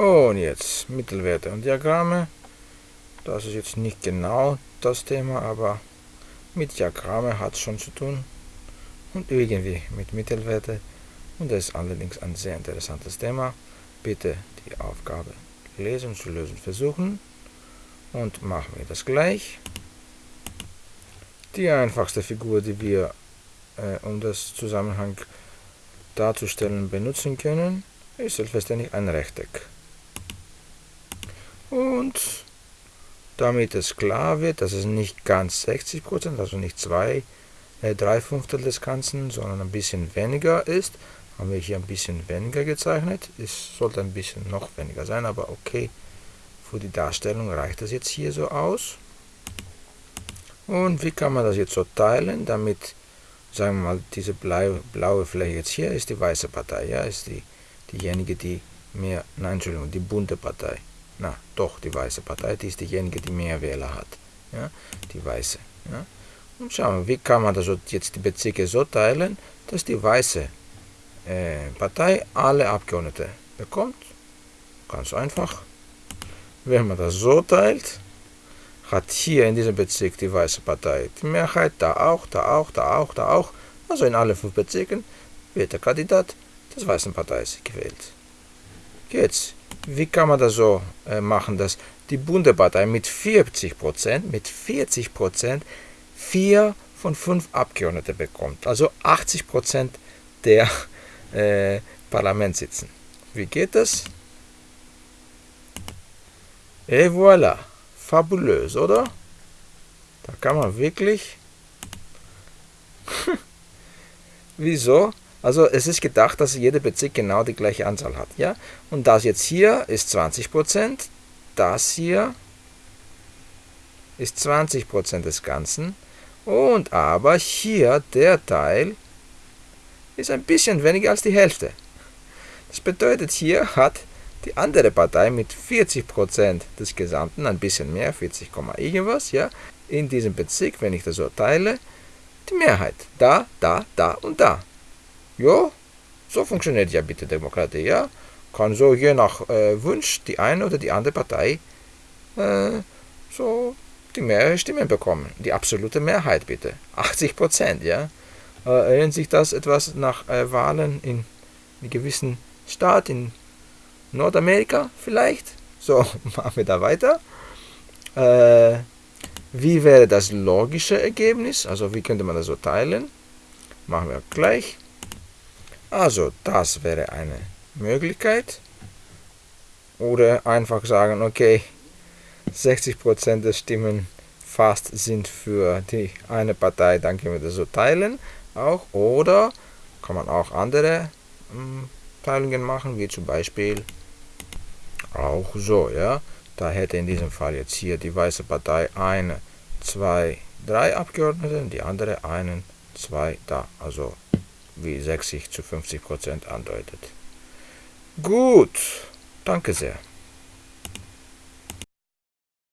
mit Mittelwerte und Diagramme. Das ist jetzt nicht genau das Thema, aber mit Diagramme hat es schon zu tun und irgendwie mit Mittelwerte. Und das ist allerdings ein sehr interessantes Thema. Bitte die Aufgabe lesen, zu lösen versuchen und machen wir das gleich. Die einfachste Figur, die wir, äh, um das Zusammenhang darzustellen, benutzen können, ist selbstverständlich ein Rechteck. Und damit es klar wird, dass es nicht ganz 60%, also nicht zwei, äh, drei Fünftel des Ganzen, sondern ein bisschen weniger ist, haben wir hier ein bisschen weniger gezeichnet. Es sollte ein bisschen noch weniger sein, aber okay, für die Darstellung reicht das jetzt hier so aus. Und wie kann man das jetzt so teilen, damit, sagen wir mal, diese blaue, blaue Fläche jetzt hier ist die weiße Partei, ja, ist die, diejenige, die mehr, nein, Entschuldigung, die bunte Partei. Na, doch, die weiße Partei, die ist diejenige, die mehr Wähler hat, ja, die weiße, ja. Und schauen wir, wie kann man das jetzt die Bezirke so teilen, dass die weiße äh, Partei alle Abgeordnete bekommt. Ganz einfach. Wenn man das so teilt, hat hier in diesem Bezirk die Weiße Partei die Mehrheit, da auch, da auch, da auch, da auch. Also in allen fünf Bezirken wird der Kandidat des Weißen Parteis gewählt. Jetzt, wie kann man das so äh, machen, dass die Bundepartei mit 40%, mit 40% vier von fünf Abgeordnete bekommt. Also 80% der äh, Parlament sitzen. Wie geht das? Et voilà. Fabulös, oder? Da kann man wirklich... Wieso? Also es ist gedacht, dass jeder Bezirk genau die gleiche Anzahl hat. ja? Und das jetzt hier ist 20%, das hier ist 20% des Ganzen. Und aber hier der Teil ist ein bisschen weniger als die Hälfte. Das bedeutet, hier hat die andere Partei mit 40% des Gesamten, ein bisschen mehr, 40, irgendwas, ja, in diesem Bezirk, wenn ich das so teile, die Mehrheit. Da, da, da und da. Ja, so funktioniert ja bitte Demokratie, ja. Kann so je nach äh, Wunsch die eine oder die andere Partei äh, so die mehrere Stimmen bekommen. Die absolute Mehrheit bitte. 80% ja. Äh, erinnert sich das etwas nach äh, Wahlen in einem gewissen Staat in Nordamerika vielleicht? So, machen wir da weiter. Äh, wie wäre das logische Ergebnis? Also wie könnte man das so teilen? Machen wir gleich. Also das wäre eine Möglichkeit. Oder einfach sagen, okay, 60% der Stimmen fast sind für die eine Partei, dann können wir das so teilen auch. Oder kann man auch andere ähm, Teilungen machen, wie zum Beispiel auch so, ja. Da hätte in diesem Fall jetzt hier die Weiße Partei eine, zwei, drei Abgeordnete, die andere einen, zwei da. Also wie 60 zu 50 Prozent andeutet. Gut, danke sehr.